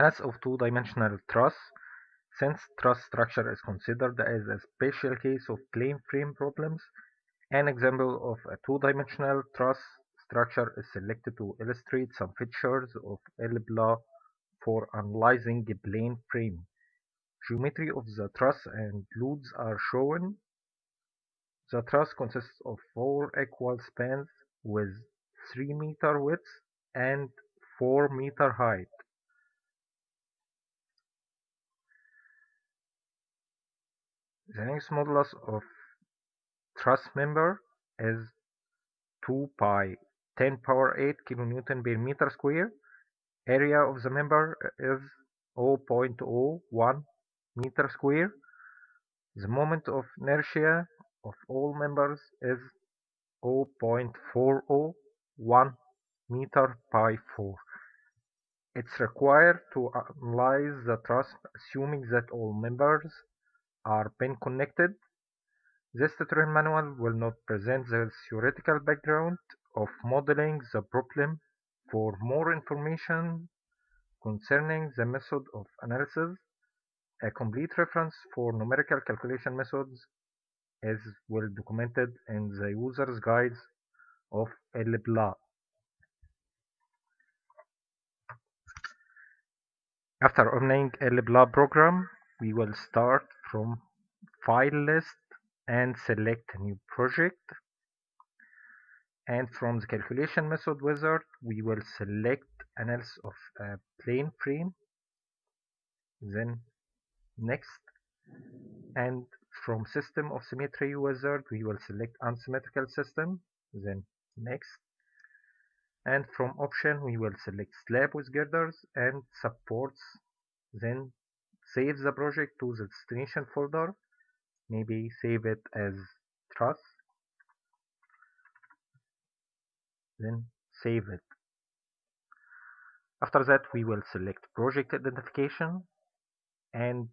As of two-dimensional truss, since truss structure is considered as a special case of plane frame problems, an example of a two-dimensional truss structure is selected to illustrate some features of ELPLA for analyzing a plane frame. Geometry of the truss and loads are shown. The truss consists of four equal spans with 3 meter width and 4 meter height. The Young's modulus of truss member is 2 pi 10 power 8 kilonewton per meter square. Area of the member is 0.01 meter square. The moment of inertia of all members is 0.401 meter pi 4. It's required to analyze the truss assuming that all members are pin connected. This tutorial manual will not present the theoretical background of modeling the problem. For more information concerning the method of analysis, a complete reference for numerical calculation methods is well documented in the user's guides of ELPLA. After opening ELPLA program, we will start from file list and select new project. And from the calculation method wizard we will select analysis of a plane frame. Then next. And from system of symmetry wizard we will select unsymmetrical system. Then next. And from option we will select slab with girders and supports. Then save the project to the destination folder. Maybe save it as truss then save it. After that we will select project identification and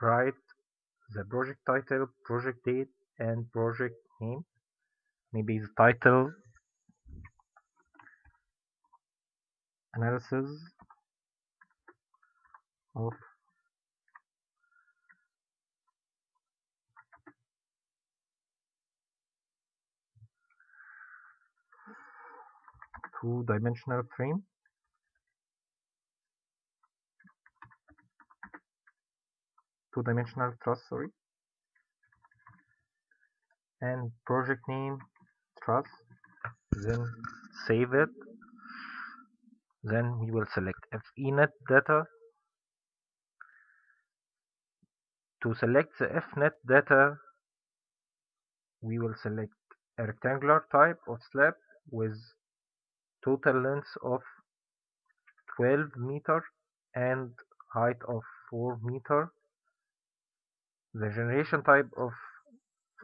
write the project title project date and project name. Maybe the title analysis of two-dimensional frame. Two-dimensional truss sorry. And project name truss then save it. Then we will select fnet data. To select the fnet data we will select a rectangular type of slab with total length of 12 meter and height of 4 meter. The generation type of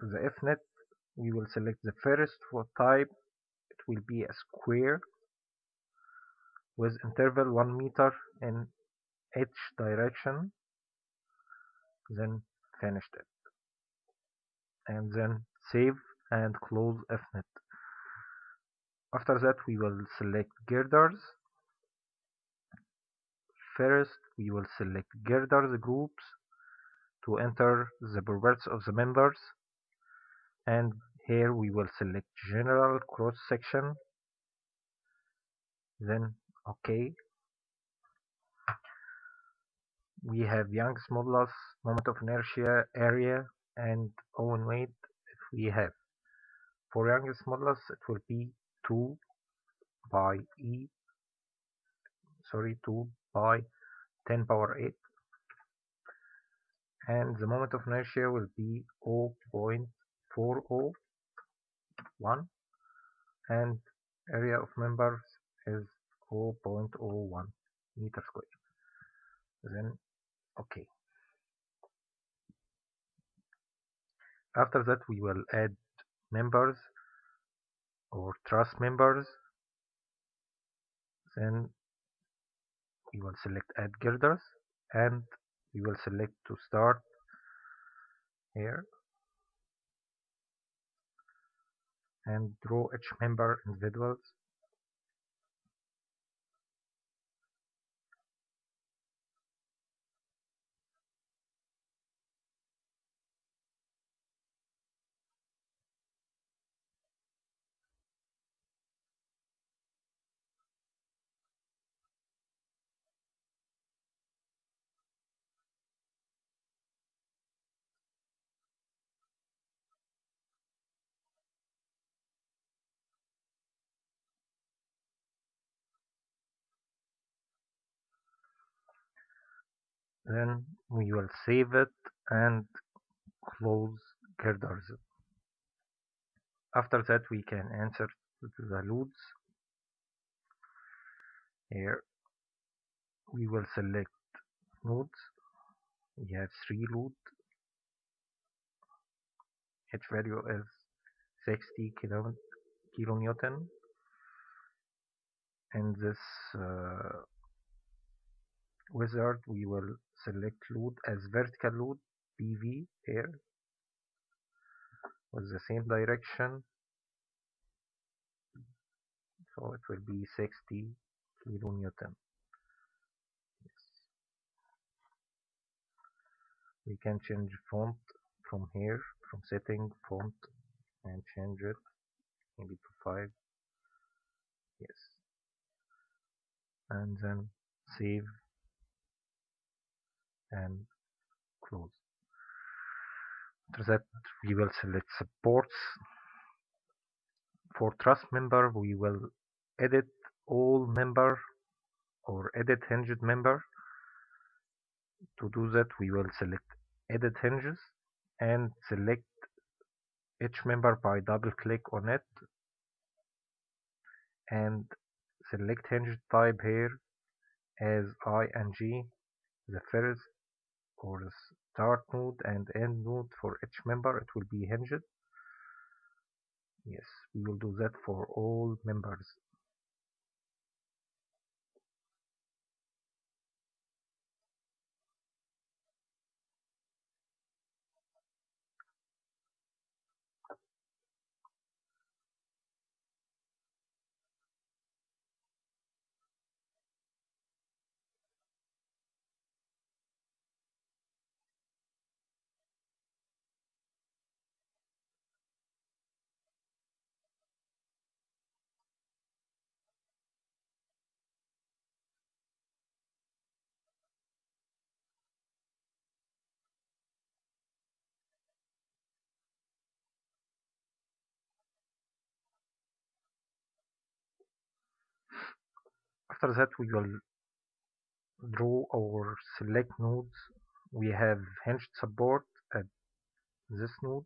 the fnet we will select the first. For type it will be a square with interval 1 meter in each direction then finished it. And then save and close fnet after that we will select girders. First we will select girders groups to enter the properties of the members. And here we will select general cross section. Then ok we have Young's modulus moment of inertia area and own weight. If we have for Young's modulus it will be 2 by e sorry 2 by 10 power 8 and the moment of inertia will be 0.401 and area of members is 0.01 meter square. Then okay. After that we will add members or truss members then we will select add girders and we will select to start here. And draw each member individuals then we will save it and close girders after that we can insert the loads here we will select nodes we have three load each value is 60 kilo, kilonewton. And this uh, wizard we will select load as vertical load PV here. With the same direction. So it will be 60 kilonewton yes. we can change font from here from setting font and change it maybe to 5 yes. And then save and close. After that we will select supports. For truss member we will edit all member or edit hinged member. To do that we will select edit hinges and select each member by double click on it and select hinge type here as ing the first or start node and end node for each member it will be hinged. Yes we will do that for all members after that we will draw or select nodes. We have hinged support at this node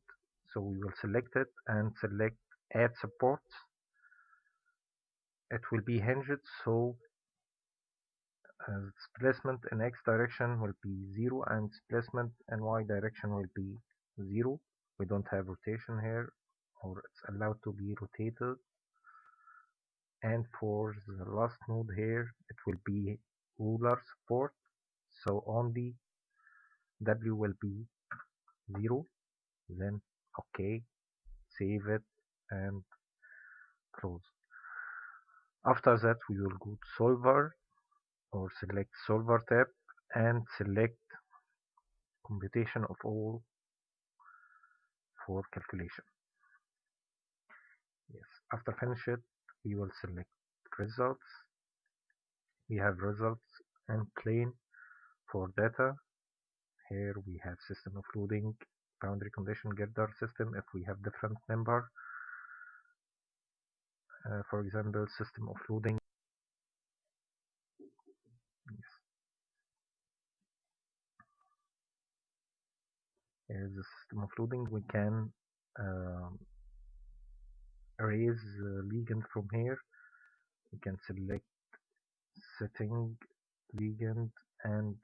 so we will select it and select add supports it will be hinged so uh, displacement in x direction will be 0 and displacement in y direction will be 0 we don't have rotation here or it's allowed to be rotated and for the last node here it will be roller support so only w will be 0 then ok save it and close. After that we will go to solver or select solver tab and select computation of all for calculation. Yes after finish it we will select results. We have results and plane for data. Here we have system of loading boundary condition girder system if we have different number. Uh, for example system of loading yes. here is the system of loading we can um, erase uh, ligand from here. We can select setting ligand and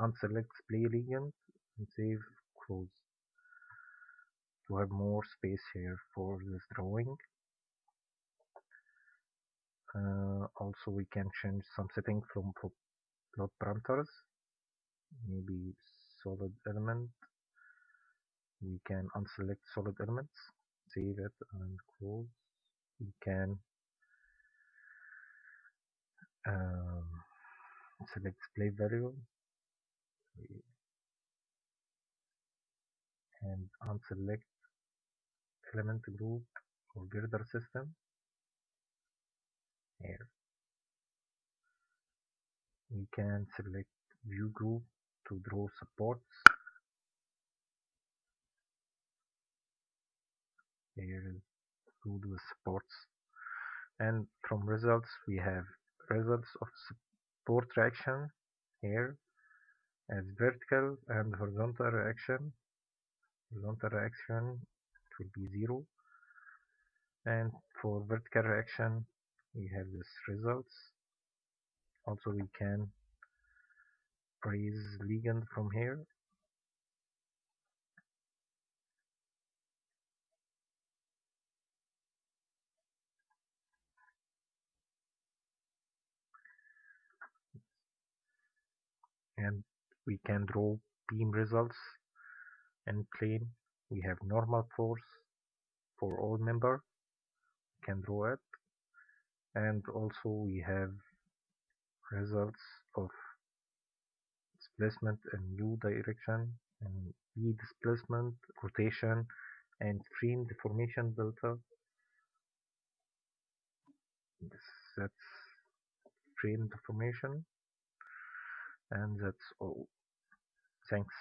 unselect display ligand and save close. To have more space here for this drawing. Uh, also we can change some setting from plot parameters. Maybe solid element. We can unselect solid elements save it and close we can um, select display variable and unselect element group or girder system. Here. We can select view group to draw supports here is do the supports and from results we have results of support reaction here as vertical and horizontal reaction. Horizontal reaction it will be zero. And for vertical reaction we have this results. Also we can raise ligand from here and we can draw beam results and plane. We have normal force for all member. We can draw it. And also we have results of displacement in u direction and v displacement rotation and frame deformation delta. This, that's frame deformation and that's all. Thanks